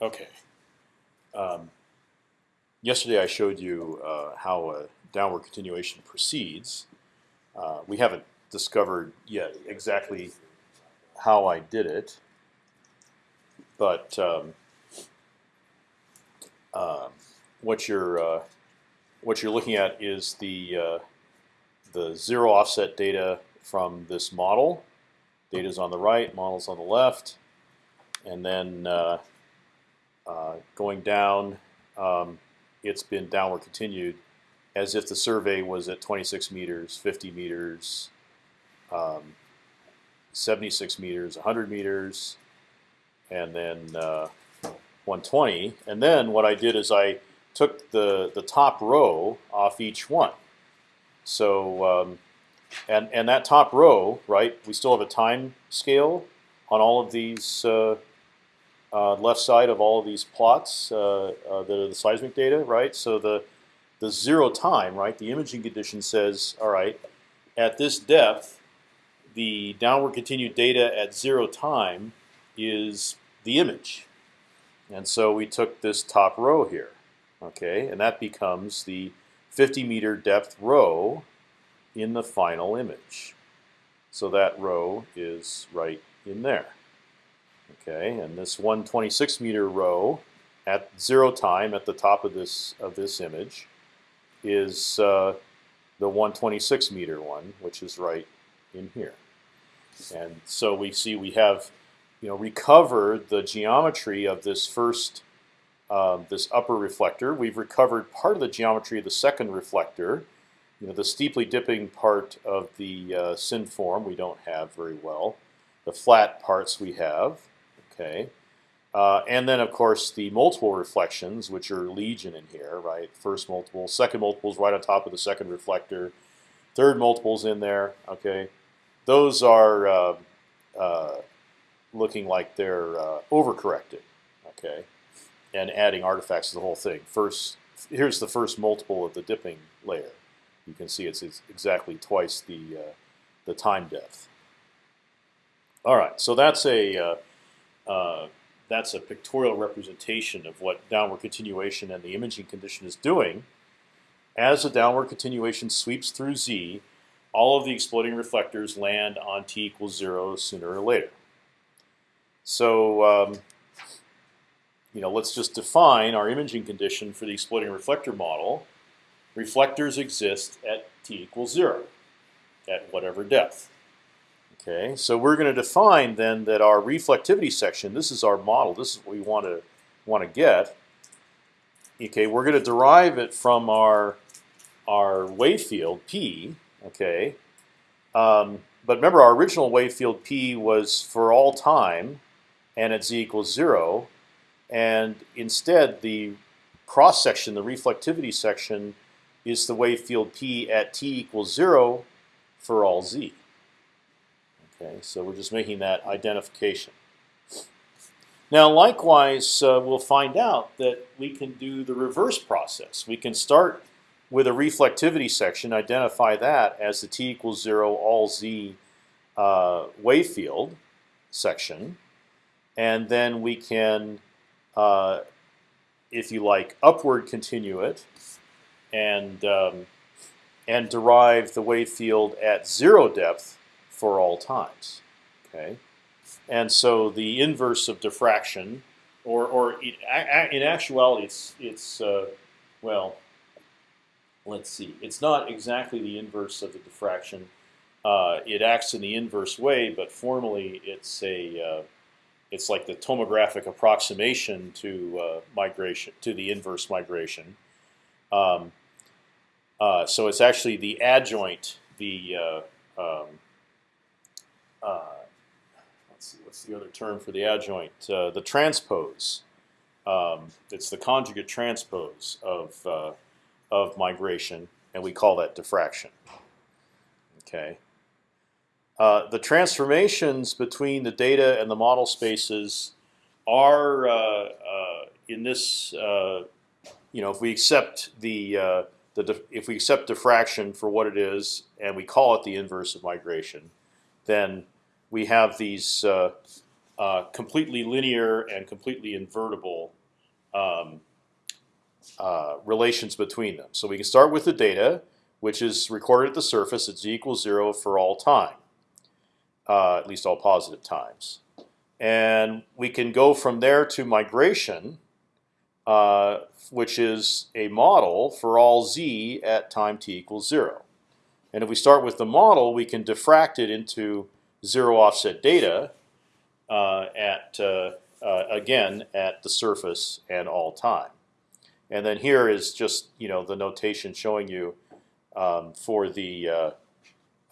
Okay. Um, yesterday I showed you uh, how a downward continuation proceeds. Uh, we haven't discovered yet exactly how I did it, but um, uh, what you're uh, what you're looking at is the uh, the zero offset data from this model. Data's on the right, models on the left, and then uh, going down, um, it's been downward continued, as if the survey was at 26 meters, 50 meters, um, 76 meters, 100 meters, and then uh, 120. And then what I did is I took the the top row off each one. So um, and and that top row, right? We still have a time scale on all of these uh, uh, left side of all of these plots uh, uh, that are the seismic data, right? So the the zero time, right? The imaging condition says, all right, at this depth, the downward continued data at zero time is the image, and so we took this top row here, okay, and that becomes the 50 meter depth row in the final image. So that row is right in there. Okay, and this 126 meter row at zero time at the top of this of this image is uh, the 126 meter one, which is right in here. And so we see we have, you know, recovered the geometry of this first, uh, this upper reflector. We've recovered part of the geometry of the second reflector. You know, the steeply dipping part of the uh, synform we don't have very well. The flat parts we have. Okay, uh, and then of course the multiple reflections, which are legion in here, right? First multiple, second multiple is right on top of the second reflector, third multiples in there. Okay, those are uh, uh, looking like they're uh, overcorrected. Okay, and adding artifacts to the whole thing. First, here's the first multiple of the dipping layer. You can see it's, it's exactly twice the uh, the time depth. All right, so that's a uh, that's a pictorial representation of what downward continuation and the imaging condition is doing. As a downward continuation sweeps through Z, all of the exploding reflectors land on t equals zero sooner or later. So um, you know, let's just define our imaging condition for the exploding reflector model. Reflectors exist at t equals zero, at whatever depth. Okay, so we're going to define then that our reflectivity section. This is our model. This is what we want to want to get. Okay, we're going to derive it from our our wave field p. Okay, um, but remember our original wave field p was for all time, and at z equals zero, and instead the cross section, the reflectivity section, is the wave field p at t equals zero for all z. Okay, so we're just making that identification. Now, likewise, uh, we'll find out that we can do the reverse process. We can start with a reflectivity section, identify that as the t equals zero all z uh, wave field section, and then we can, uh, if you like, upward continue it, and um, and derive the wave field at zero depth for all times. Okay, and so the inverse of diffraction, or or in actuality, it's it's uh, well, let's see, it's not exactly the inverse of the diffraction. Uh, it acts in the inverse way, but formally it's a uh, it's like the tomographic approximation to uh, migration to the inverse migration. Um, uh, so it's actually the adjoint, the uh, um, let's see, what's the other term for the adjoint? Uh, the transpose. Um, it's the conjugate transpose of uh, of migration, and we call that diffraction. Okay. Uh, the transformations between the data and the model spaces are uh, uh, in this. you know, if we accept the the if we accept diffraction for what it is, and we call it the inverse of migration, then we have these uh, uh, completely linear and completely invertible um, uh, relations between them. So we can start with the data, which is recorded at the surface at z equals zero for all time, uh, at least all positive times, and we can go from there to migration, uh, which is a model for all z at time t equals zero. And if we start with the model, we can diffract it into zero offset data uh, at uh, uh, again at the surface and all time. And then here is just you know the notation showing you um, for the uh,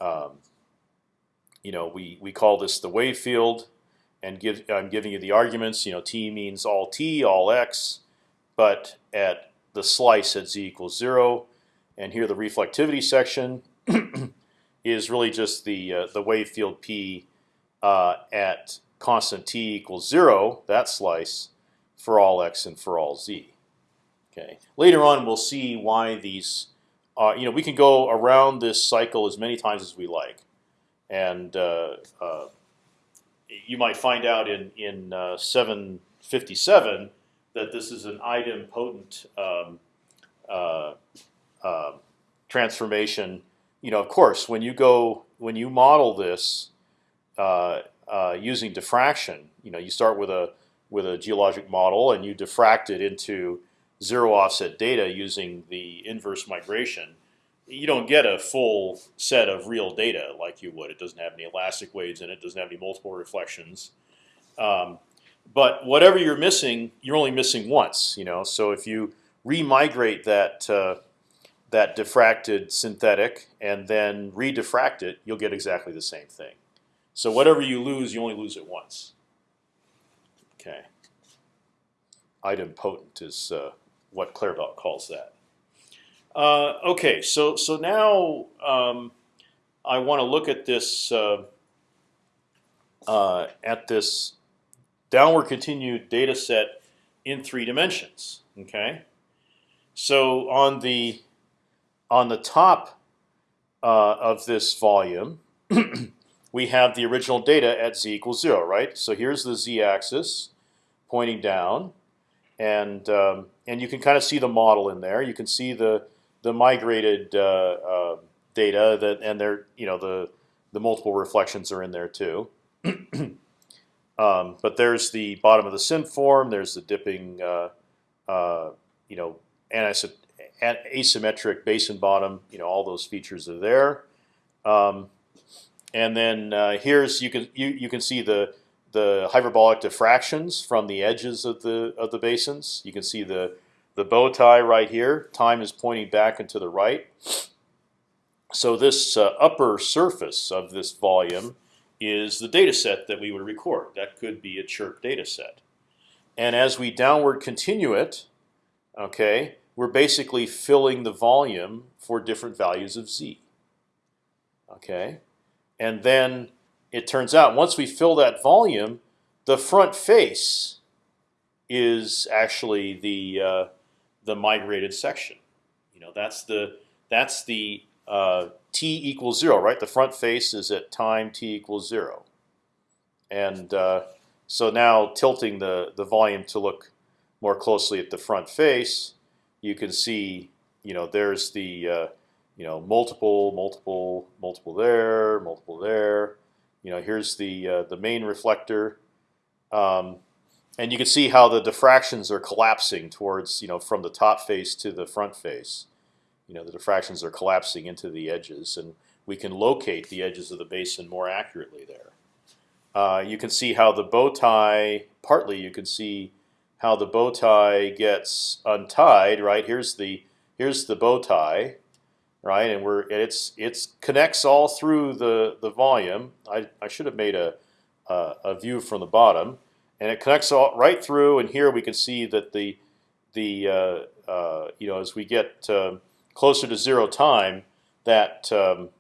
um, you know we we call this the wave field, and give I'm giving you the arguments. You know t means all t, all x, but at the slice at z equals zero, and here the reflectivity section is really just the uh, the wave field p uh, at constant t equals zero, that slice, for all x and for all z. Okay. Later on, we'll see why these. Uh, you know, we can go around this cycle as many times as we like, and uh, uh, you might find out in in uh, 757 that this is an idempotent um, transformation. You know, of course, when you go when you model this using diffraction, you know, you start with a with a geologic model and you diffract it into zero offset data using the inverse migration, you don't get a full set of real data like you would. It doesn't have any elastic waves in it. Doesn't have any multiple reflections. Um, but whatever you're missing, you're only missing once. You know, so if you remigrate that uh, that diffracted synthetic and then re-diffract it, you'll get exactly the same thing. So whatever you lose, you only lose it once. Okay. Idempotent is uh, what Claerbout calls that. Uh, okay, so so now um, I want to look at this uh, uh, at this downward continued data set in three dimensions. Okay, so on the on the top uh, of this volume, we have the original data at z equals zero, right? So here's the z-axis pointing down, and um, and you can kind of see the model in there. You can see the the migrated uh, uh, data that and they're you know the the multiple reflections are in there too. um, but there's the bottom of the synform. There's the dipping, uh, uh you know, asymmetric basin bottom. You know, all those features are there. Um, and then uh, here's you can you you can see the the hyperbolic diffractions from the edges of the of the basins. You can see the the bow tie right here. Time is pointing back and to the right. So this uh, upper surface of this volume is the data set that we would record. That could be a chirp data set. And as we downward continue it, okay, we're basically filling the volume for different values of z. Okay, and then it turns out once we fill that volume, the front face is actually the uh, the migrated section. You know, that's the that's the uh, t equals zero, right? The front face is at time t equals zero, and uh, so now tilting the the volume to look more closely at the front face, you can see, you know, there's the uh, you know multiple, multiple, multiple there, multiple there, you know, here's the uh, the main reflector, um, and you can see how the diffractions are collapsing towards you know from the top face to the front face. You know, the diffractions are collapsing into the edges, and we can locate the edges of the basin more accurately there. Uh, you can see how the bow tie. Partly, you can see how the bow tie gets untied. Right here's the here's the bow tie right? And we're it's it's connects all through the the volume. I, I should have made a, a, view from the bottom, and it connects all right through. And here we can see that the the uh, uh, you know as we get uh, closer to zero time, that um,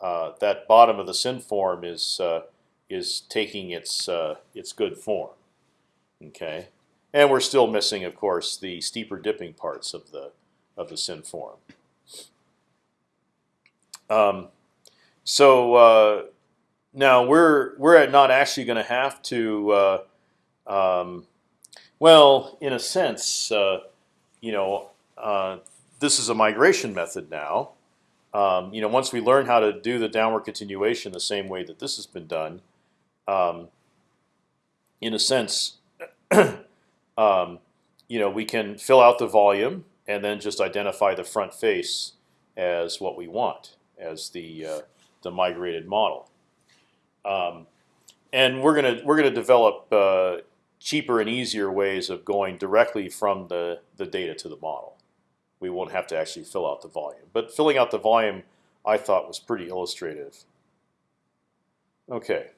uh, that bottom of the synform is uh, is taking its uh, its good form. Okay, and we're still missing, of course, the steeper dipping parts of the of the synform. Um, so uh, now we're we're not actually going to have to. Uh, um, well, in a sense, uh, you know, uh, this is a migration method now. Um, you know, once we learn how to do the downward continuation the same way that this has been done, um, in a sense, um, you know, we can fill out the volume and then just identify the front face as what we want as the uh, the migrated model. Um, and we're gonna we're gonna develop uh, cheaper and easier ways of going directly from the the data to the model. We won't have to actually fill out the volume, but filling out the volume I thought was pretty illustrative. Okay.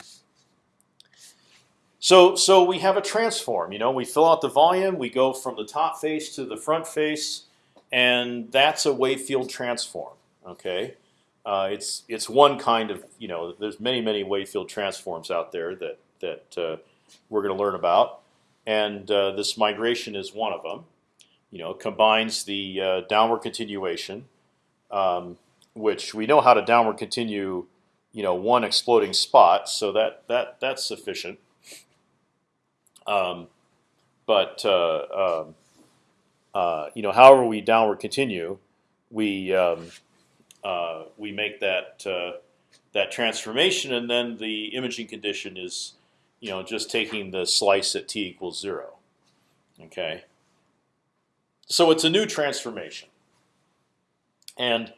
So so we have a transform. You know, we fill out the volume. We go from the top face to the front face, and that's a wave field transform. Okay. Uh, it's it's one kind of you know there's many many wave field transforms out there that that uh, we're going to learn about, and uh, this migration is one of them. You know, combines the uh, downward continuation, um, which we know how to downward continue. You know, one exploding spot, so that that that's sufficient. Um, but uh, um, uh, you know, however we downward continue, we um, uh, we make that uh, that transformation, and then the imaging condition is, you know, just taking the slice at t equals zero. Okay. So it's a new transformation, and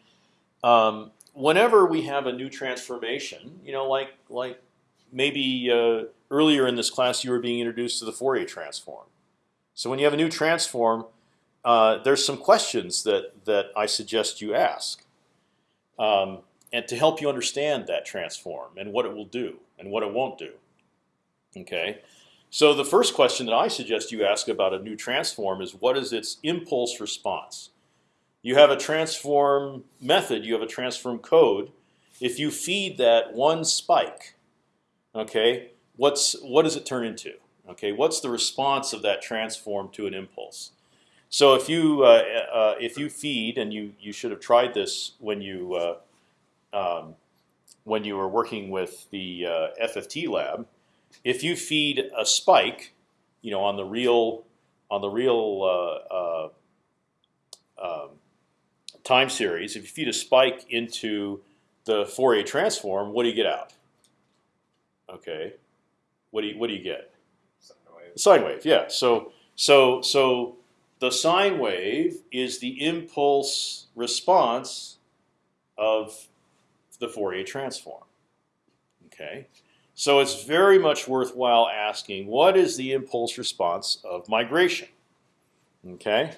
um, whenever we have a new transformation, you know, like like maybe uh, earlier in this class you were being introduced to the Fourier transform. So when you have a new transform, uh, there's some questions that that I suggest you ask um, and to help you understand that transform and what it will do and what it won't do. Okay, so the first question that I suggest you ask about a new transform is what is its impulse response? You have a transform method, you have a transform code. If you feed that one spike, okay, what's what does it turn into? Okay, what's the response of that transform to an impulse? So if you uh, uh, if you feed, and you you should have tried this when you uh, um, when you were working with the uh, FFT lab, if you feed a spike, you know, on the real on the real uh, uh, um, time series, if you feed a spike into the Fourier transform, what do you get out? Okay, what do you what do you get? Sine wave. Sine wave, yeah. So so so the sine wave is the impulse response of the Fourier transform. Okay, so it's very much worthwhile asking what is the impulse response of migration. Okay,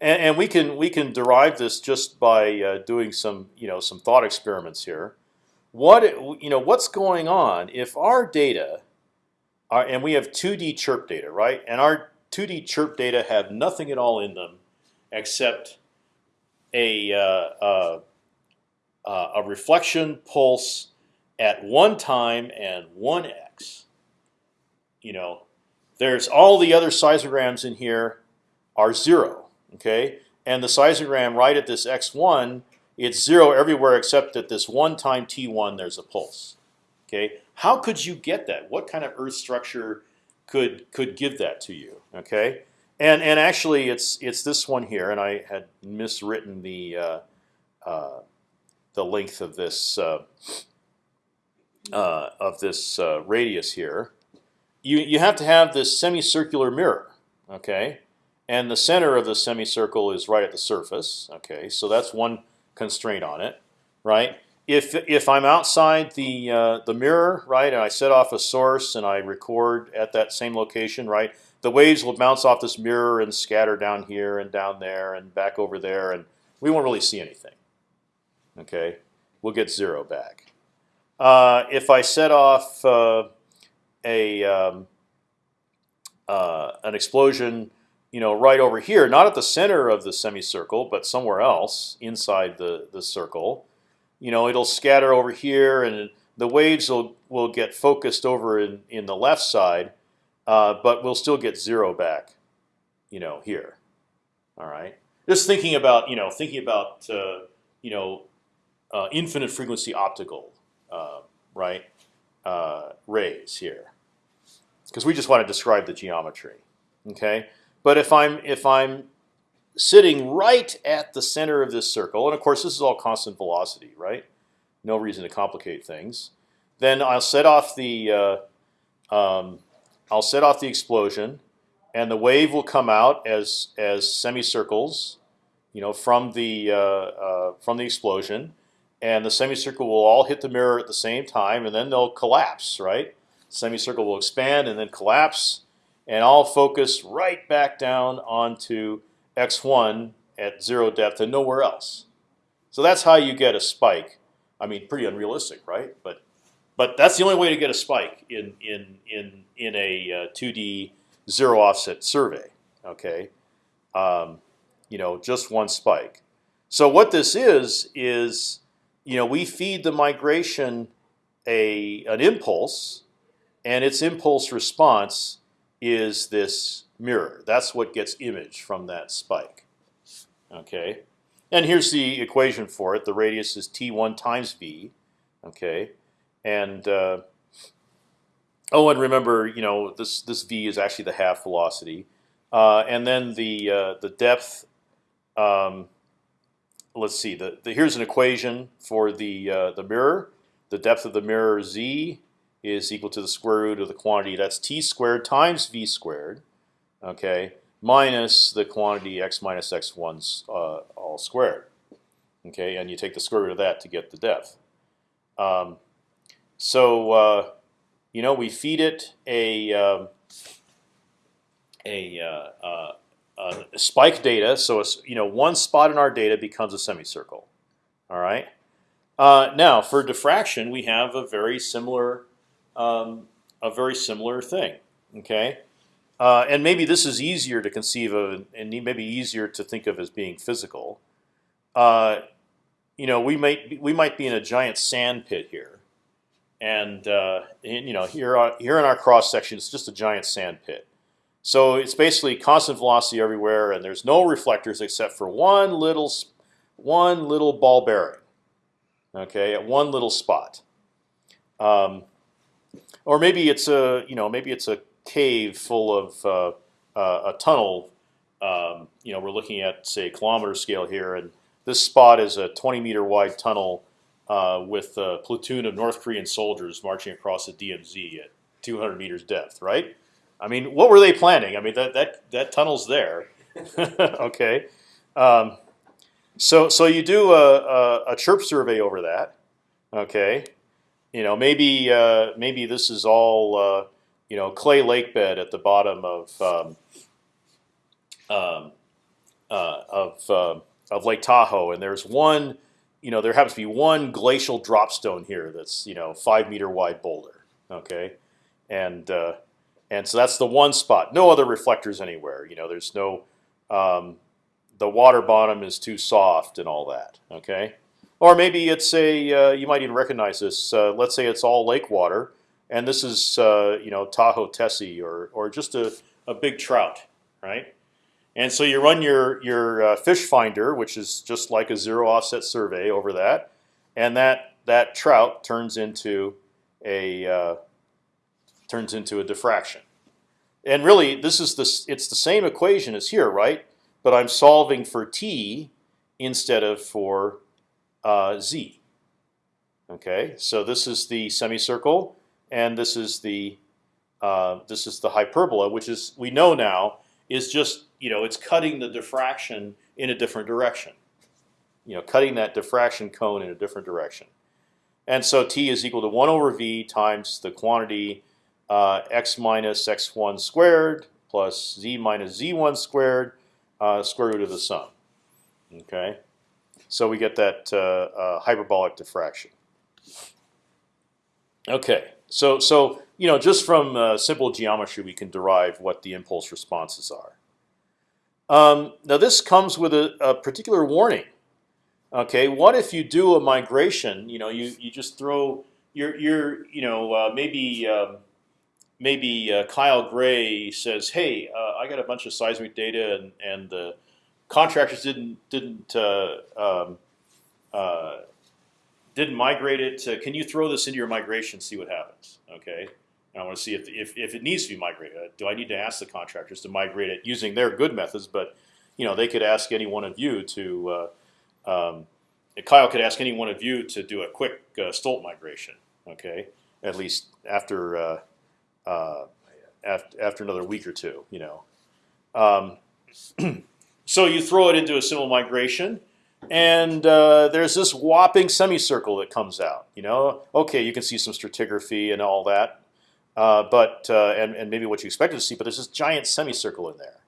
and, and we can we can derive this just by uh, doing some you know some thought experiments here. What you know what's going on if our data, are, and we have 2D chirp data, right? And our 2D chirp data have nothing at all in them except a uh, uh, uh, a reflection pulse at one time and one x. You know, there's all the other seismograms in here are zero. Okay, and the seismogram right at this x1, it's zero everywhere except at this one time t1. There's a pulse. Okay, how could you get that? What kind of Earth structure could could give that to you. Okay, and and actually it's it's this one here, and I had miswritten the uh, uh, the length of this uh, uh of this uh, radius here. You you have to have this semicircular mirror. Okay, and the center of the semicircle is right at the surface. Okay, so that's one constraint on it, right? if if I'm outside the uh, the mirror, right, and I set off a source and I record at that same location, right, the waves will bounce off this mirror and scatter down here and down there and back over there, and we won't really see anything. Okay, we'll get zero back. Uh, if I set off uh, a um, uh, an explosion, you know, right over here, not at the center of the semicircle, but somewhere else inside the the circle you know, it'll scatter over here, and the waves will will get focused over in in the left side, uh, but we'll still get zero back, you know, here. All right. Just thinking about you know thinking about uh, you know uh, infinite frequency optical uh, right, uh, rays here, because we just want to describe the geometry. Okay, but if I'm if I'm sitting right at the center of this circle, and of course this is all constant velocity, right? No reason to complicate things. Then I'll set off the uh, um, I'll set off the explosion, and the wave will come out as as semicircles, you know, from the uh, uh, from the explosion, and the semicircle will all hit the mirror at the same time, and then they'll collapse, right? Semicircle will expand and then collapse, and I'll focus right back down onto x1 at zero depth and nowhere else. So that's how you get a spike. I mean, pretty unrealistic, right? But but that's the only way to get a spike in in in in a uh, 2D zero offset survey. Okay, um, you know, just one spike. So what this is is, you know, we feed the migration a an impulse, and its impulse response is this mirror. That's what gets imaged from that spike. Okay, and here's the equation for it. The radius is t1 times v. Okay, and uh, oh, and remember, you know, this this v is actually the half velocity, uh, and then the uh, the depth. Um, let's see. The, the, here's an equation for the uh, the mirror. The depth of the mirror z is equal to the square root of the quantity that's t squared times v squared, okay, minus the quantity x minus x one uh, all squared, okay, and you take the square root of that to get the depth. Um, so uh, you know we feed it a um, a, uh, uh, uh, spike data. So you know one spot in our data becomes a semicircle. All right. Uh, now for diffraction, we have a very similar um, a very similar thing. Okay. Uh, and maybe this is easier to conceive of, and maybe easier to think of as being physical. Uh, you know, we might we might be in a giant sand pit here, and, uh, and you know here on, here in our cross section, it's just a giant sand pit. So it's basically constant velocity everywhere, and there's no reflectors except for one little one little ball bearing. Okay, at one little spot. Um, or maybe it's a you know maybe it's a cave full of uh, uh, a tunnel. Um, you know, we're looking at say kilometer scale here, and this spot is a 20 meter wide tunnel uh, with a platoon of North Korean soldiers marching across the DMZ at 200 meters depth. Right? I mean, what were they planning? I mean, that that that tunnel's there. okay. Um, so so you do a, a, a, chirp survey over that. Okay. You know, maybe uh, maybe this is all uh, you know clay lake bed at the bottom of um, um, uh, of uh, of Lake Tahoe, and there's one, you know, there happens to be one glacial dropstone here that's you know five meter wide boulder. Okay, and uh, and so that's the one spot. No other reflectors anywhere. You know, there's no um, the water bottom is too soft and all that. Okay, or maybe it's a uh, you might even recognize this. Uh, let's say it's all lake water, and this is uh, you know Tahoe Tessie or or just a, a big trout, right? And so you run your your fish finder, which is just like a zero offset survey over that, and that that trout turns into a turns into a diffraction. And really, this is the it's the same equation as here, right? But I'm solving for t instead of for uh, z. Okay, so this is the semicircle and this is the uh, this is the hyperbola, which is we know now is just you know it's cutting the diffraction in a different direction. You know, cutting that diffraction cone in a different direction. And so t is equal to one over v times the quantity uh, x minus x1 squared plus z minus z1 squared uh, square root of the sum. Okay, so we get that uh, uh hyperbolic diffraction. Okay, so so you know just from uh, simple geometry we can derive what the impulse responses are. Um, now this comes with a, a, particular warning. Okay, what if you do a migration? You know, you you just throw you're you're you know uh, maybe um, maybe uh, Kyle Gray says, "Hey, uh, I got a bunch of seismic data, and and the contractors didn't didn't uh, um, uh, didn't migrate it. To, can you throw this into your migration? And see what happens. Okay. And I want to see if, if if it needs to be migrated. Do I need to ask the contractors to migrate it using their good methods? But you know, they could ask any one of you to. Uh, um, Kyle could ask any one of you to do a quick uh, Stolt migration. Okay, at least after uh, uh, after after another week or two. You know, um, so you throw it into a simple migration, and uh, there's this whopping semicircle that comes out. You know, okay, you can see some stratigraphy and all that, uh, but uh, and and maybe what you expected to see, but there's this giant semicircle in there,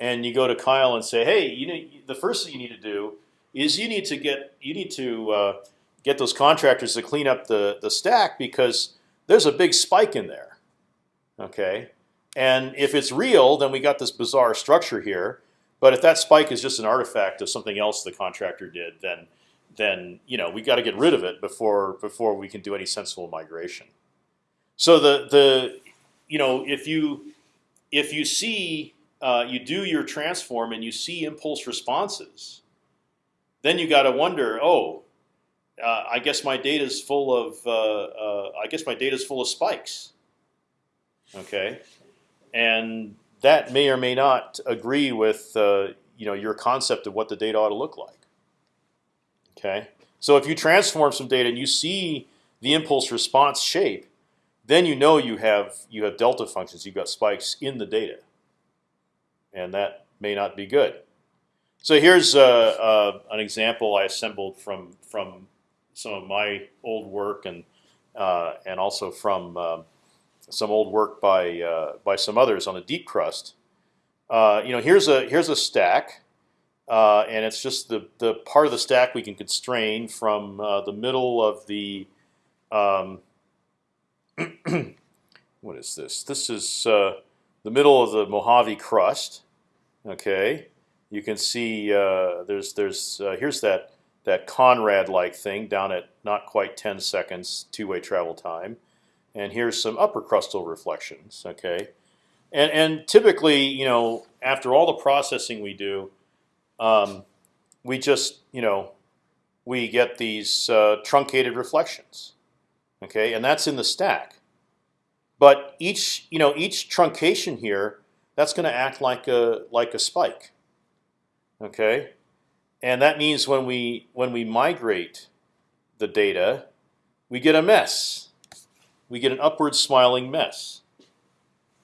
and you go to Kyle and say, hey, you know, the first thing you need to do is you need to get you need to uh, get those contractors to clean up the the stack because there's a big spike in there. Okay, and if it's real, then we got this bizarre structure here. But if that spike is just an artifact of something else the contractor did, then then you know we got to get rid of it before before we can do any sensible migration. So the the you know if you if you see uh, you do your transform and you see impulse responses, then you got to wonder, oh, uh, I guess my data is full of uh, uh, I guess my data is full of spikes. Okay, and that may or may not agree with uh, you know your concept of what the data ought to look like. Okay, so if you transform some data and you see the impulse response shape, then you know you have you have delta functions. You've got spikes in the data, and that may not be good. So here's uh, uh, an example I assembled from from some of my old work and uh, and also from um, some old work by uh, by some others on a deep crust. Uh, you know, here's a here's a stack, uh, and it's just the the part of the stack we can constrain from uh, the middle of the. Um, what is this? This is uh, the middle of the Mojave crust. Okay, you can see uh, there's there's here's that that Conrad-like thing down at not quite 10 seconds two-way travel time and here's some upper crustal reflections. Okay, and and typically, you know, after all the processing we do, um, we just you know we get these uh, truncated reflections. Okay, and that's in the stack. But each you know each truncation here that's going to act like a like a spike. Okay, and that means when we when we migrate the data, we get a mess we get an upward smiling mess.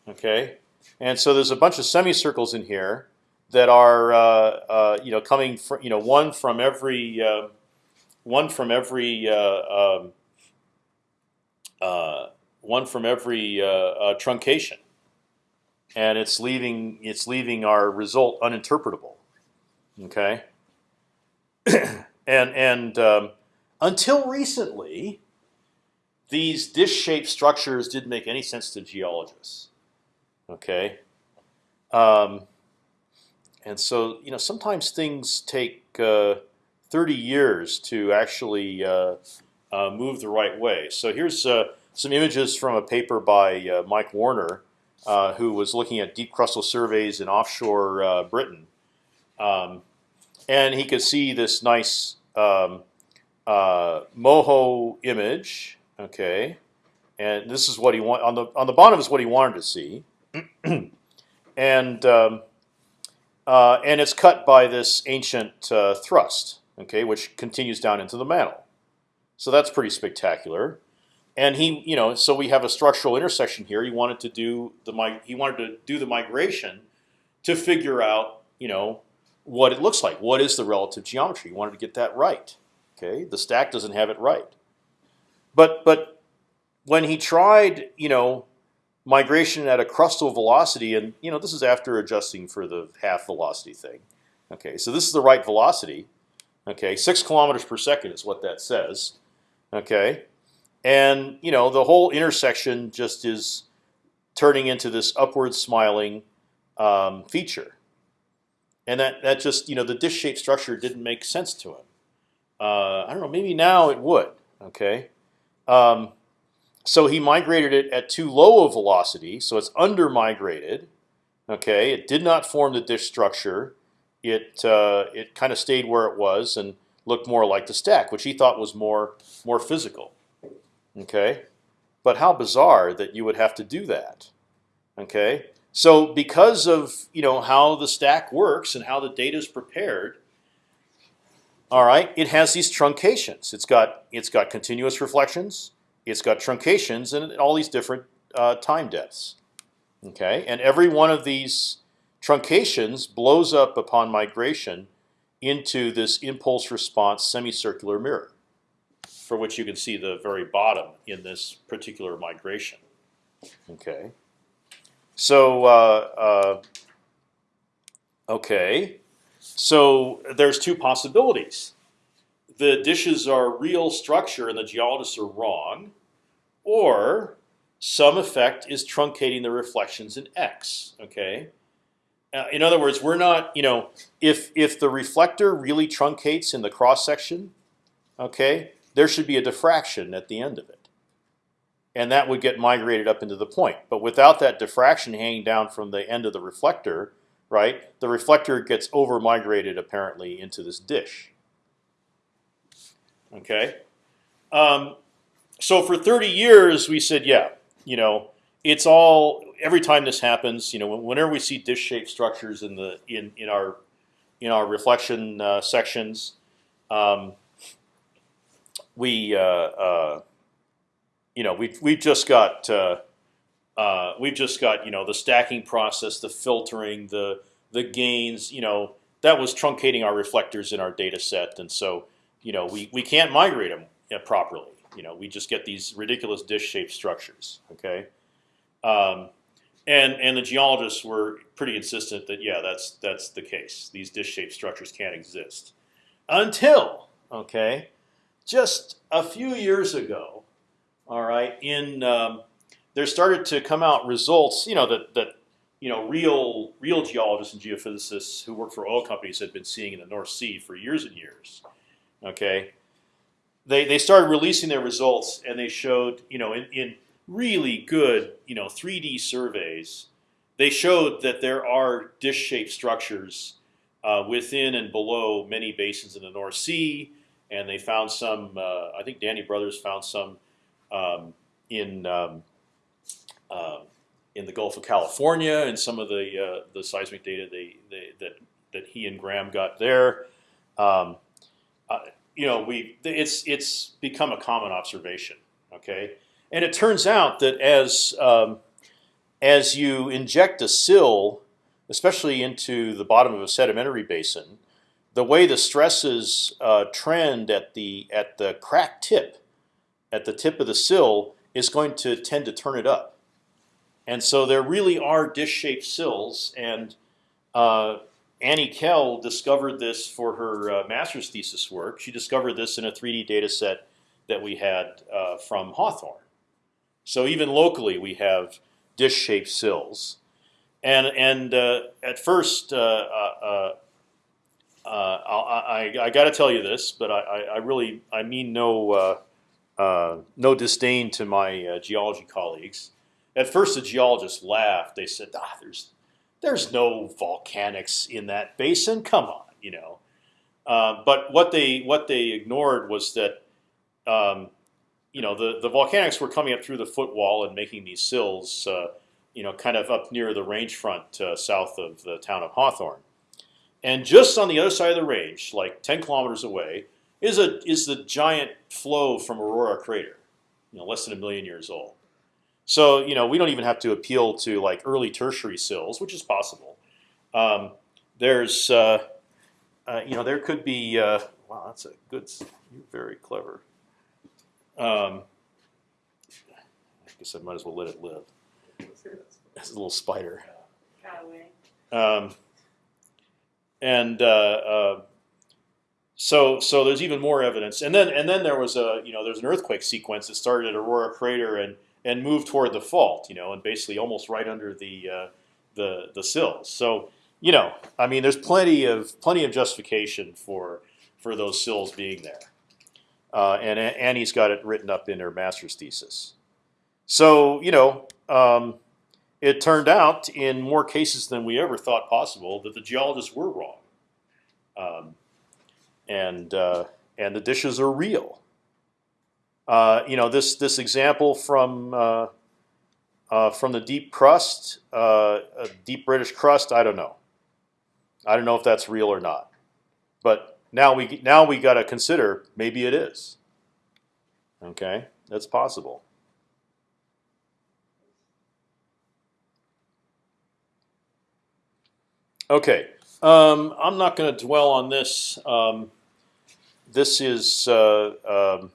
Okay, and so there's a bunch of semicircles in here that are uh, uh, you know coming from you know one from every one from every uh, um, uh, one from every uh, truncation, and it's leaving it's leaving our result uninterpretable. Okay, and and um, until recently, these dish-shaped structures didn't make any sense to geologists. Okay, um, and so you know sometimes things take uh, 30 years to actually uh, uh, move the right way. So here's uh, some images from a paper by uh, Mike Warner, uh, who was looking at deep crustal surveys in offshore Britain, um, and he could see this nice um, moho image Okay, and this is what he want on the on the bottom is what he wanted to see, and um, uh, and it's cut by this ancient uh, thrust. Okay, which continues down into the mantle. So that's pretty spectacular. And he, you know, so we have a structural intersection here. He wanted to do the he wanted to do the migration to figure out, you know, what it looks like. What is the relative geometry? He wanted to get that right. Okay, the stack doesn't have it right. But but when he tried, you know, migration at a crustal velocity, and you know this is after adjusting for the half velocity thing. Okay, so this is the right velocity. Okay, six kilometers per second is what that says. Okay, and you know the whole intersection just is turning into this upward smiling um, feature, and that that just you know the dish-shaped structure didn't make sense to him. Uh, I don't know, maybe now it would. Okay, um, so he migrated it at too low a velocity, so it's under migrated. Okay, it did not form the dish structure. It uh, it kind of stayed where it was, and looked more like the stack, which he thought was more more physical. Okay, but how bizarre that you would have to do that. Okay, so because of you know how the stack works and how the data is prepared, all right, it has these truncations. It's got it's got continuous reflections. It's got truncations and all these different uh, time depths. Okay, and every one of these truncations blows up upon migration into this impulse response semicircular mirror, for which you can see the very bottom in this particular migration. Okay, so uh, uh, okay, so there's two possibilities. The dishes are real structure and the geologists are wrong, or some effect is truncating the reflections in X. Okay. Uh, in other words, we're not, you know, if if the reflector really truncates in the cross section, okay, there should be a diffraction at the end of it, and that would get migrated up into the point. But without that diffraction hanging down from the end of the reflector, right, the reflector gets over migrated apparently into this dish. Okay, um, so for 30 years we said, yeah, you know, it's all every time this happens. You know, whenever we see dish-shaped structures in the in in our in our reflection uh, sections, um, we uh, uh, you know we we've just got uh, we've just got you know the stacking process, the filtering, the the gains. You know that was truncating our reflectors in our data set, and so you know we we can't migrate them uh, properly. You know, we just get these ridiculous dish-shaped structures. Okay, um, and and the geologists were pretty insistent that yeah, that's that's the case. These dish-shaped structures can't exist until okay, just a few years ago. All right, in um, there started to come out results. You know that that you know real real geologists and geophysicists who work for oil companies had been seeing in the North Sea for years and years. Okay, they they started releasing their results, and they showed you know in, in really good you know 3D surveys, they showed that there are dish-shaped structures uh, within and below many basins in the North Sea, and they found some. Uh, I think Danny Brothers found some um, in um, uh, in the Gulf of California, and some of the uh, the seismic data they, they, that that he and Graham got there. Um, uh, you know, we it's it's become a common observation. Okay, and it turns out that as um, as you inject a sill, especially into the bottom of a sedimentary basin, the way the stresses uh, trend at the at the crack tip, at the tip of the sill, is going to tend to turn it up. And so there really are dish-shaped sills, and uh, Annie Kell discovered this for her uh, master's thesis work. She discovered this in a 3D data set that we had uh, from Hawthorne. So even locally, we have dish-shaped sills, and and uh, at first, uh, uh, I, I, I got to tell you this, but I, I really I mean no no disdain to my geology colleagues. At first, the geologists laughed. They said, "Ah, there's there's no volcanics in that basin. Come on, you know. Uh, but what they what they ignored was that, um, you know, the the volcanics were coming up through the footwall and making these sills, uh, you know, kind of up near the range front uh, south of the town of Hawthorne. And just on the other side of the range, like 10 kilometers away, is a is the giant flow from Aurora crater, you know, less than a million years old. So you know we don't even have to appeal to like early tertiary sills, which is possible. Um, there's uh, uh, you know there could be uh, wow that's a good you're very clever. Um, I guess I might as well let it live. It's a little spider. Um, and uh, uh, so so there's even more evidence, and then and then there was a you know there's an earthquake sequence that started at Aurora crater and and move toward the fault, you know, and basically almost right under the uh, the the sills. So you know, I mean, there's plenty of plenty of justification for for those sills being there, uh, and Annie's got it written up in her master's thesis. So you know, um, it turned out in more cases than we ever thought possible that the geologists were wrong, um, and uh, and the dishes are real. Uh, you know this this example from uh, uh, from the deep crust, uh, deep British crust. I don't know. I don't know if that's real or not. But now we now we got to consider maybe it is. Okay, that's possible. Okay, um, I'm not going to dwell on this. Um, this is uh, um,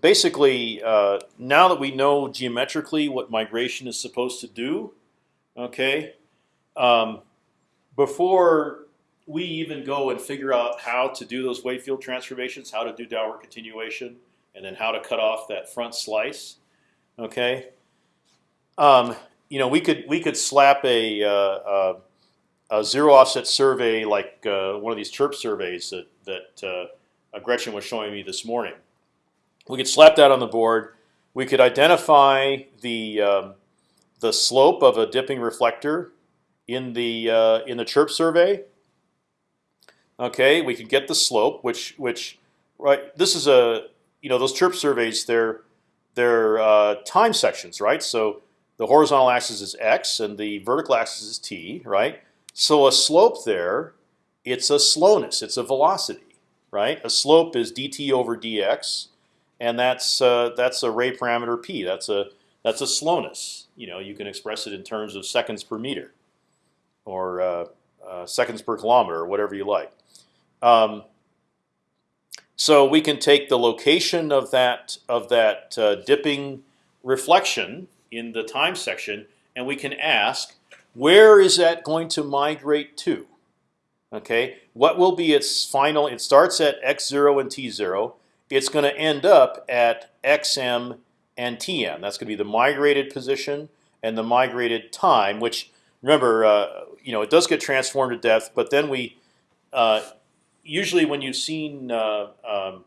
basically uh, now that we know geometrically what migration is supposed to do. Okay, um, before we even go and figure out how to do those wave field transformations, how to do downward continuation, and then how to cut off that front slice. Okay, um, you know we could we could slap a uh, uh a zero offset survey like uh, one of these chirp surveys that that uh, Gretchen was showing me this morning. We could slap that on the board. We could identify the um, the slope of a dipping reflector in the uh, in the chirp survey. Okay, we could get the slope, which which right. This is a you know those chirp surveys. They're they're uh, time sections, right? So the horizontal axis is x and the vertical axis is t, right? So a slope there, it's a slowness, it's a velocity, right? A slope is dt over dx, and that's uh, that's a ray parameter p. That's a that's a slowness. You know, you can express it in terms of seconds per meter, or uh, uh, seconds per kilometer, or whatever you like. Um, so we can take the location of that of that uh, dipping reflection in the time section, and we can ask where is that going to migrate to? Okay, what will be its final? It starts at x zero and t zero. It's going to end up at xm and tm. That's going to be the migrated position and the migrated time. Which remember, uh, you know, it does get transformed to depth, but then we uh, usually when you've seen, uh, um,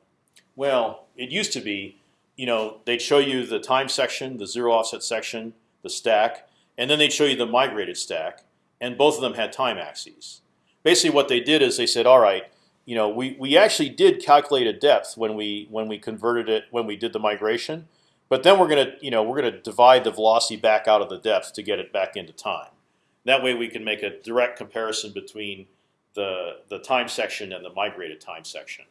well, it used to be, you know, they'd show you the time section, the zero offset section, the stack, and then they'd show you the migrated stack, and both of them had time axes. Basically, what they did is they said, all right, you know, we we actually did calculate a depth when we when we converted it when we did the migration, but then we're gonna you know we're gonna divide the velocity back out of the depth to get it back into time. That way, we can make a direct comparison between the the time section and the migrated time section.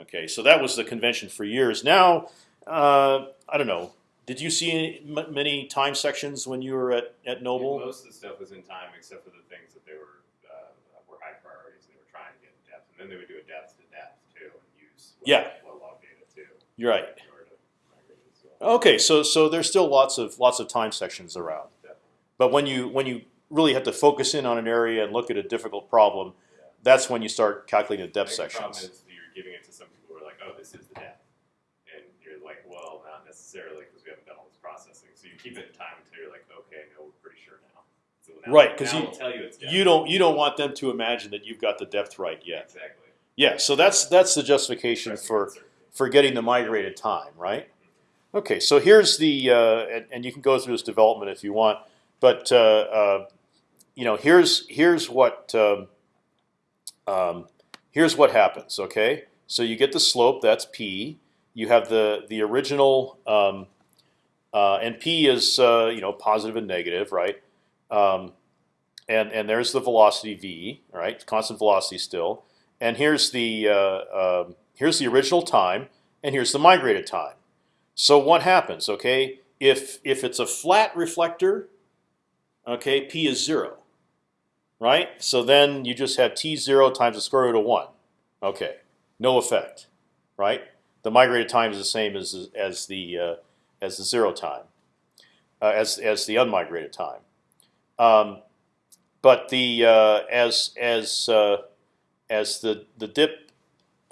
Okay, so that was the convention for years. Now, uh, I don't know. Did you see many time sections when you were at, at Noble? Yeah, most of the stuff was in time, except for the things that they were uh, were high priorities. They were trying to get then they would do a depth to depth too, and use yeah low log data too. You're right. Okay, so so there's still lots of lots of time sections around, Definitely. but when you when you really have to focus in on an area and look at a difficult problem, Yeah. that's when you start calculating the depth think the problem sections. is you're giving it to some people who are like, oh, this is the depth, and you're like, well, not necessarily because we haven't done all this processing. So you keep it in time until you're like, okay, no, we're pretty sure now. So now Right, 'cause now you- tell you. You don't you don't want them to imagine that you've got the depth right yet. exactly. Yeah, so that's that's the justification for for getting the migrated time, right? Okay, so here's the uh, and, and you can go through this development if you want, but uh, uh, you know here's here's what um, um, here's what happens. Okay, so you get the slope that's p. You have the the original um, uh, and p is uh, you know positive and negative, right? Um, and and there's the velocity v, right? Constant velocity still. And here's the uh, um here's the original time, and here's the migrated time. So what happens? Okay, if if it's a flat reflector, okay, p is zero, right? So then you just have t zero times the square root of one. Okay, no effect, right? The migrated time is the same as as the uh, as the zero time, uh, as as the unmigrated time. Um, but the uh, as as uh, as the the dip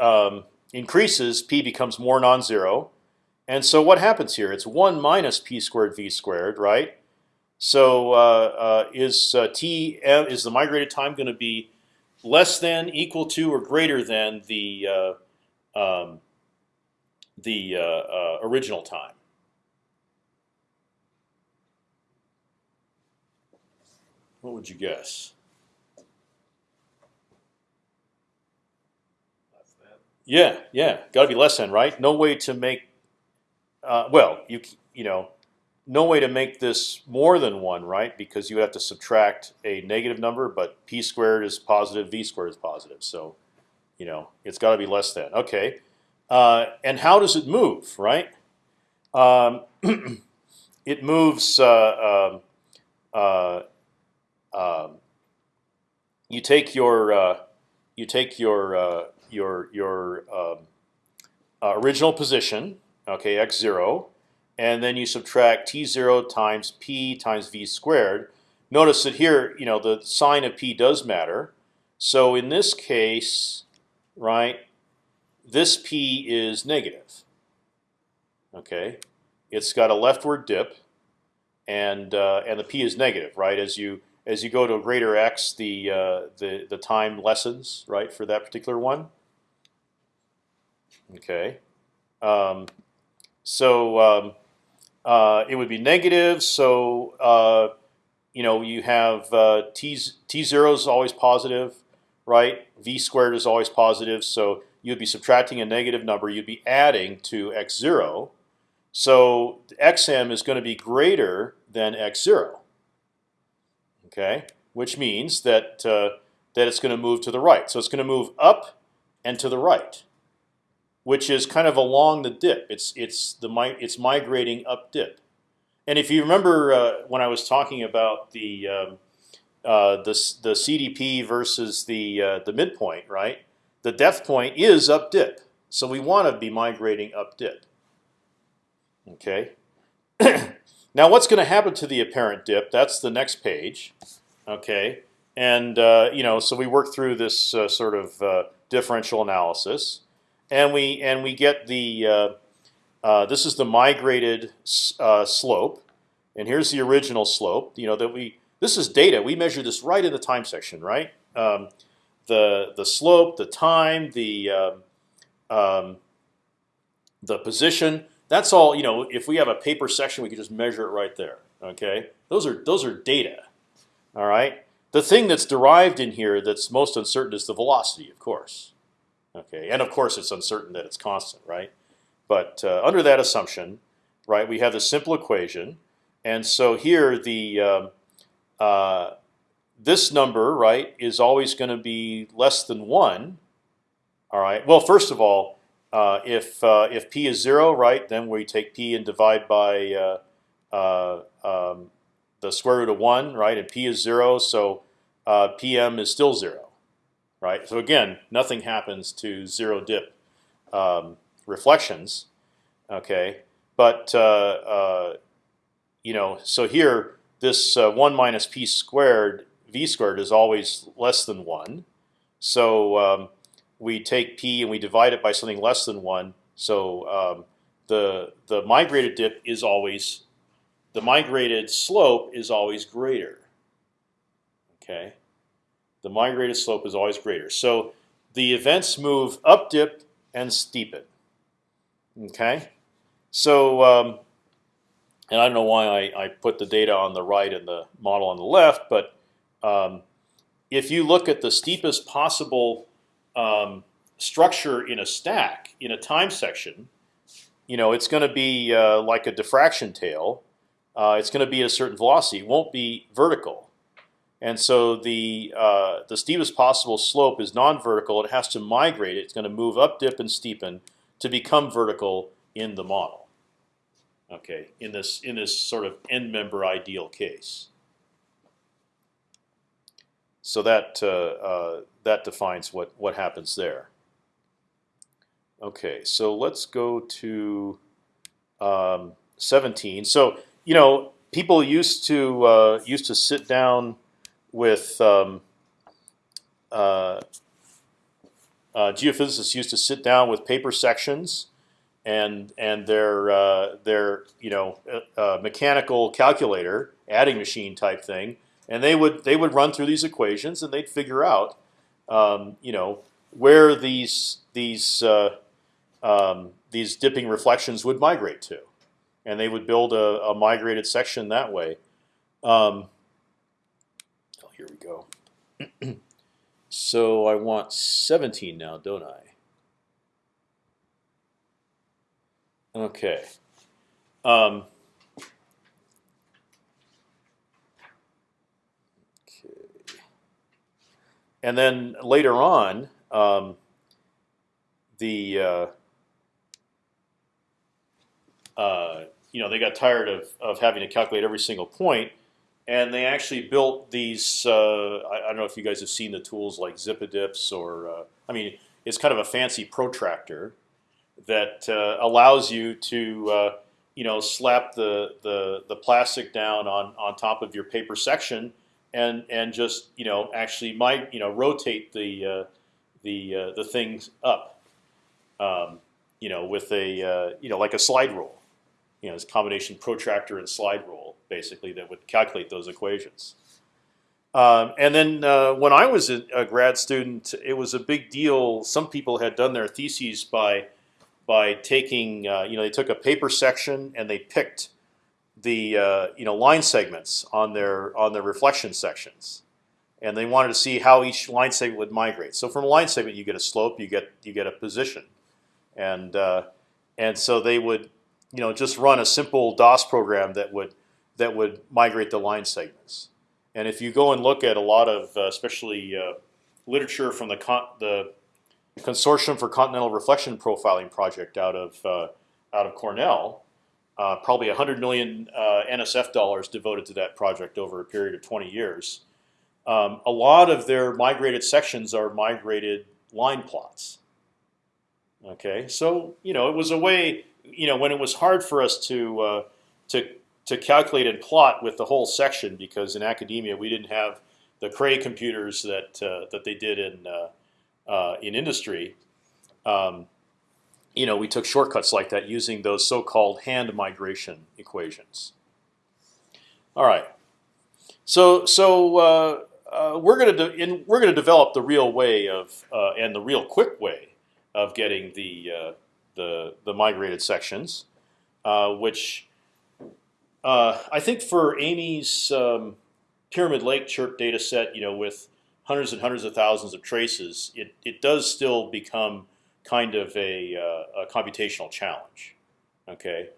um, increases, p becomes more non-zero, and so what happens here? It's one minus p squared v squared, right? So uh, uh, is uh, t is the migrated time going to be less than, equal to, or greater than the uh, um, the uh, uh, original time? What would you guess? Yeah, yeah, got to be less than right. No way to make. Uh, well, you you know, no way to make this more than one, right? Because you have to subtract a negative number, but p squared is positive, v squared is positive. So, you know, it's got to be less than. Okay, uh, and how does it move, right? Um, it moves. Uh, um, you take your uh, you take your uh, your your um, uh, original position, okay, x zero, and then you subtract t zero times p times v squared. Notice that here, you know, the sign of p does matter. So in this case, right, this p is negative. Okay, it's got a leftward dip, and uh, and the p is negative, right? As you as you go to a greater x, the uh, the the time lessens, right, for that particular one. Okay, um, so um, uh, it would be negative. So uh, you know you have uh, t t zero is always positive, right? V squared is always positive. So you'd be subtracting a negative number. You'd be adding to x zero. So xm is going to be greater than x zero. Okay, which means that uh, that it's going to move to the right. So it's going to move up and to the right which is kind of along the dip. It's it's the it's migrating up dip. And if you remember uh, when I was talking about the um, uh, the the CDP versus the uh, the midpoint, right? The depth point is up dip, so we want to be migrating up dip. Okay. now, what's going to happen to the apparent dip? That's the next page. Okay. And uh, you know, so we work through this uh, sort of uh, differential analysis and we and we get the uh, uh, this is the migrated uh, slope, and here's the original slope. You know that we this is data. We measure this right in the time section, right? Um, the the slope, the time, the um, um, the position. That's all. You know, if we have a paper section, we can just measure it right there. Okay, those are those are data. All right. The thing that's derived in here that's most uncertain is the velocity, of course. Okay, and of course it's uncertain that it's constant, right? But uh, under that assumption, right, we have this simple equation, and so here the um, uh, this number, right, is always going to be less than one. All right. Well, first of all, uh, if uh, if p is zero, right, then we take p and divide by uh, uh, um, the square root of one, right, and p is zero, so pm is still zero right? So again, nothing happens to zero dip um, reflections, okay? But uh, uh, you know, so here this uh, one minus p squared v squared is always less than one. So um, we take p and we divide it by something less than one. So um, the the migrated dip is always the migrated slope is always greater. Okay the migrated slope is always greater. So the events move up dip and steepen. Okay, so um, and I don't know why I, I put the data on the right and the model on the left, but um, if you look at the steepest possible um, structure in a stack in a time section, you know it's going to be uh, like a diffraction tail. Uh, it's going to be at a certain velocity. It won't be vertical. And so the uh, the steepest possible slope is non-vertical. It has to migrate. It's going to move up, dip, and steepen to become vertical in the model. Okay, in this in this sort of end member ideal case. So that uh, uh, that defines what what happens there. Okay, so let's go to um, 17. So you know, people used to uh, used to sit down with um, uh, uh, geophysicists used to sit down with paper sections and and their uh, their you know mechanical calculator adding machine type thing, and they would they would run through these equations and they'd figure out um, you know where these these uh, um, these dipping reflections would migrate to, and they would build a, a migrated section that way. Um, here we go. so I want 17 now, don't I? Okay. Um, okay. And then later on, um, the uh, uh, you know they got tired of, of having to calculate every single point, and they actually built these. Uh, I, I, don't know if you guys have seen the tools like Zipadips or uh, I mean, it's kind of a fancy protractor that uh, allows you to uh, you know slap the, the the plastic down on on top of your paper section and and just you know actually might you know rotate the uh, the uh, the things up um, you know with a uh, you know like a slide rule you know it's combination protractor and slide rule basically that would calculate those equations. Um, and then uh, when I was a, a grad student, it was a big deal. Some people had done their theses by by taking, uh, you know, they took a paper section and they picked the uh, you know line segments on their on their reflection sections, and they wanted to see how each line segment would migrate. So from a line segment, you get a slope, you get you get a position, and uh, and so they would you know just run a simple DOS program that would that would migrate the line segments. And if you go and look at a lot of, uh, especially uh, literature from the the Consortium for Continental Reflection Profiling project out of uh, out of Cornell. Uh, probably 100 million uh, NSF dollars devoted to that project over a period of 20 years. Um, a lot of their migrated sections are migrated line plots. Okay, so you know it was a way you know when it was hard for us to uh, to to calculate and plot with the whole section because in academia we didn't have the Cray computers that uh, that they did in uh, uh, in industry, um, you know, we took shortcuts like that using those so-called hand migration equations. All right, so so uh, uh, we're going to we're going to develop the real way of uh, and the real quick way of getting the uh, the the migrated sections, uh, which I think for Amy's um, Pyramid Lake chirp data set, you know, with hundreds and hundreds of thousands of traces, it, it does still become kind of a, uh, a computational challenge. Okay,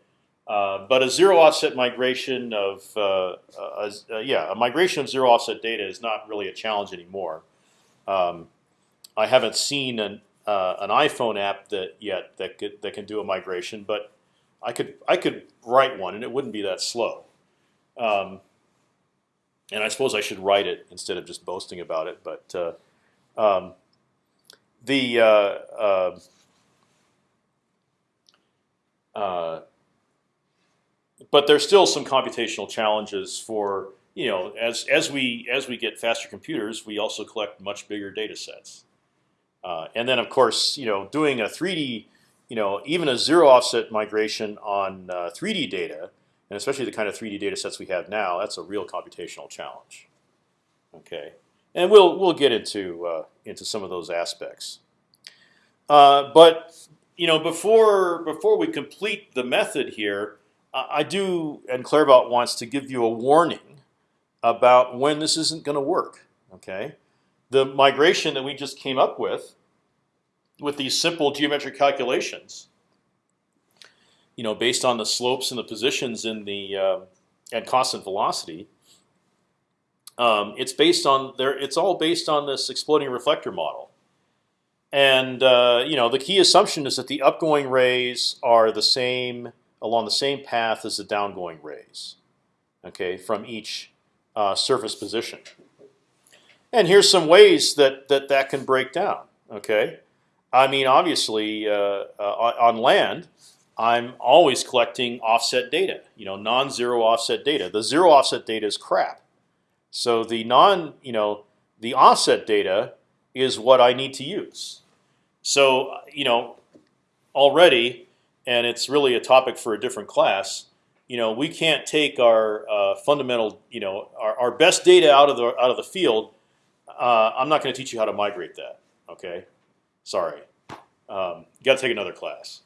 uh, but a zero offset migration of uh, a, a, yeah a migration of zero offset data is not really a challenge anymore. Um, I haven't seen an uh, an iPhone app that yet that could, that can do a migration, but I could I could write one and it wouldn't be that slow. Um, and I suppose I should write it instead of just boasting about it. But uh, um, the uh, uh, uh, but there's still some computational challenges for you know as as we as we get faster computers, we also collect much bigger data sets. Uh, and then of course you know doing a 3D you know even a zero offset migration on 3D uh, data and especially the kind of 3D data sets we have now, that's a real computational challenge. Okay, and we'll we'll get into uh, into some of those aspects. Uh, but you know, before before we complete the method here, I do, and Claerbout wants to give you a warning about when this isn't going to work. Okay, the migration that we just came up with, with these simple geometric calculations, you know, based on the slopes and the positions in the uh, at constant velocity. Um, it's based on there. It's all based on this exploding reflector model, and uh, you know the key assumption is that the upgoing rays are the same along the same path as the downgoing rays. Okay, from each uh, surface position. And here's some ways that that that can break down. Okay, I mean obviously uh, uh, on land I'm always collecting offset data, you know, non-zero offset data. The zero offset data is crap. So the non, you know, the offset data is what I need to use. So you know, already, and it's really a topic for a different class. You know, we can't take our uh, fundamental, you know, our, our best data out of the out of the field. Uh, I'm not going to teach you how to migrate that. Okay, sorry. Um, got to take another class.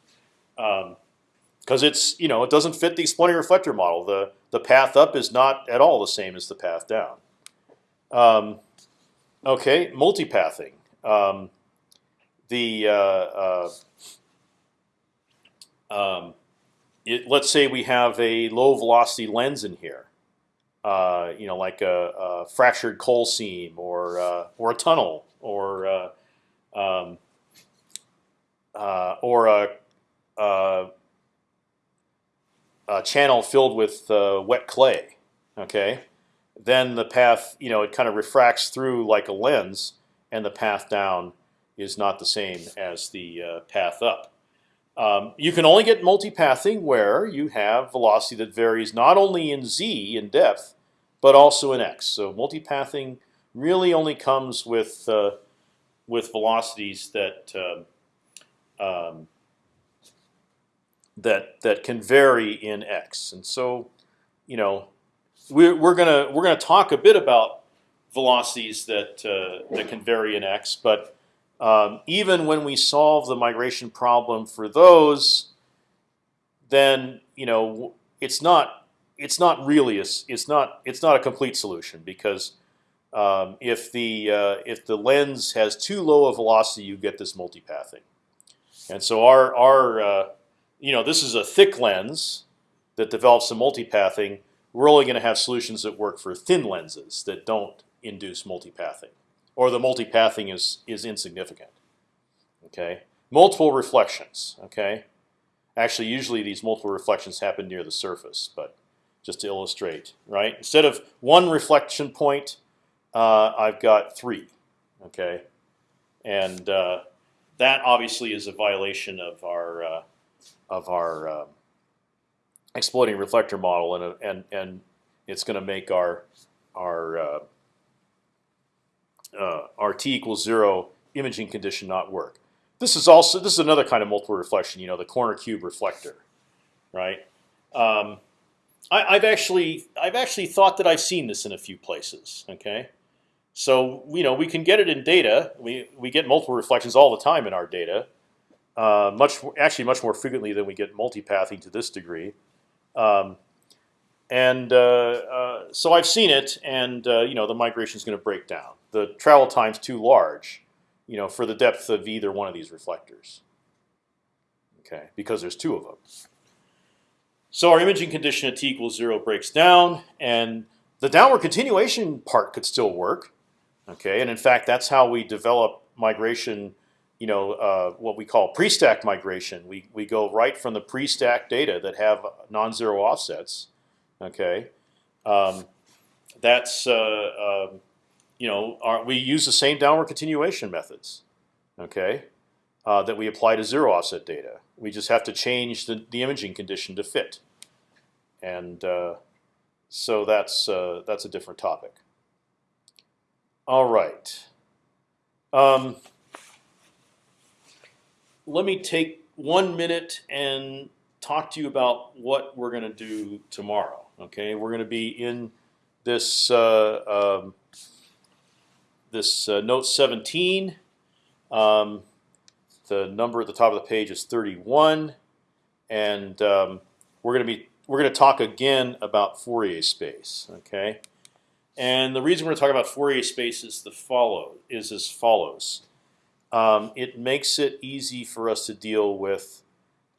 Um, because it's you know it doesn't fit the exploding reflector model. The the path up is not at all the same as the path down. Um, okay, multipathing. Um, the uh, uh, um, it, let's say we have a low velocity lens in here, uh, you know, like a, a, fractured coal seam or uh, or a tunnel or uh, um, uh, or a, a, channel filled with uh, wet clay. Okay, then the path, you know, it kind of refracts through like a lens, and the path down is not the same as the uh, path up. Um, you can only get multipathing where you have velocity that varies not only in z in depth, but also in x. So multipathing really only comes with uh, with velocities that um, um, that that can vary in x. And so, you know, we're, we're gonna we're gonna talk a bit about velocities that uh, that can vary in x, but um, even when we solve the migration problem for those, then you know it's not it's not really a, it's not it's not a complete solution because um, if the uh, if the lens has too low a velocity, you get this multipathing. And so our our uh, you know this is a thick lens that develops some multipathing. We're only going to have solutions that work for thin lenses that don't induce multipathing or the multipathing is is insignificant. Okay, multiple reflections. Okay, actually, usually these multiple reflections happen near the surface, but just to illustrate, right? Instead of one reflection point, uh, I've got three. Okay, and uh, that obviously is a violation of our uh, of our exploding reflector model, and and and it's going to make our our uh, uh, RT equals zero imaging condition not work. This is also this is another kind of multiple reflection. You know, the corner cube reflector, right? Um, I, have actually I've actually thought that I've seen this in a few places. Okay, so you know we can get it in data. We we get multiple reflections all the time in our data. Uh, much actually much more frequently than we get multipathing to this degree. Um, and uh, uh, so I've seen it, and uh, you know the migration is going to break down. The travel time's too large, you know, for the depth of either one of these reflectors. Okay, because there's two of them. So our imaging condition at t equals zero breaks down, and the downward continuation part could still work. Okay, and in fact, that's how we develop migration. You know, uh, what we call pre-stack migration. We we go right from the pre-stack data that have non-zero offsets Okay, um, that's uh, uh, you know our, we use the same downward continuation methods. Okay, uh, that we apply to zero offset data. We just have to change the, the imaging condition to fit, and uh, so that's uh, that's a different topic. All right. Um, let me take one minute and talk to you about what we're going to do tomorrow. Okay, we're going to be in this uh, um, this uh, note 17. Um, the number at the top of the page is 31, and um, we're going to be we're going to talk again about Fourier space. Okay, and the reason we're talking about Fourier space is the follow is as follows. Um, it makes it easy for us to deal with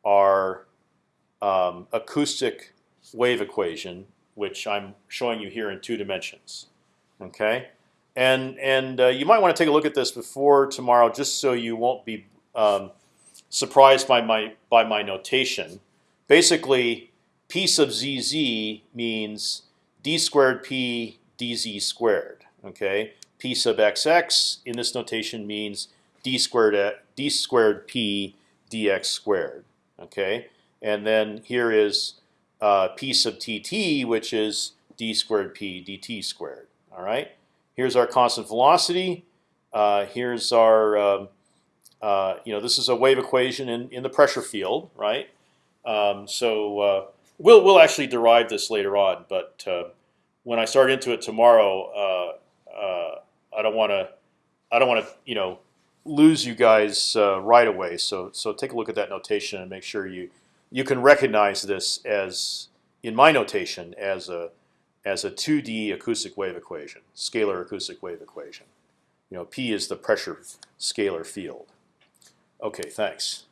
our um, acoustic wave equation, which I'm showing you here in two dimensions. Okay, and and uh, you might want to take a look at this before tomorrow, just so you won't be um, surprised by my by my notation. Basically, p sub zz means d squared p dz squared. Okay, p sub xx in this notation means d squared d squared p dx squared. Okay, and then here is uh, p sub tt, which is d squared p dt squared. All right. Here's our constant velocity. Uh, here's our, um, uh, you know, this is a wave equation in, in the pressure field, right? Um, so uh, we'll we'll actually derive this later on, but uh, when I start into it tomorrow, uh, I don't want to, I don't want to, you know, lose you guys uh, right away. So so take a look at that notation and make sure you you can recognize this as, in my notation, as a as a 2D acoustic wave equation, scalar acoustic wave equation. You know, P is the pressure scalar field. Okay, thanks.